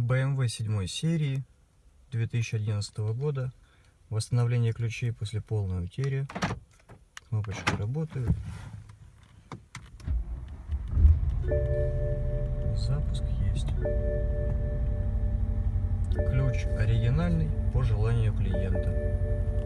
BMW 7 серии 2011 года. Восстановление ключей после полной утери. Кнопочки работают. Запуск есть. Ключ оригинальный по желанию клиента.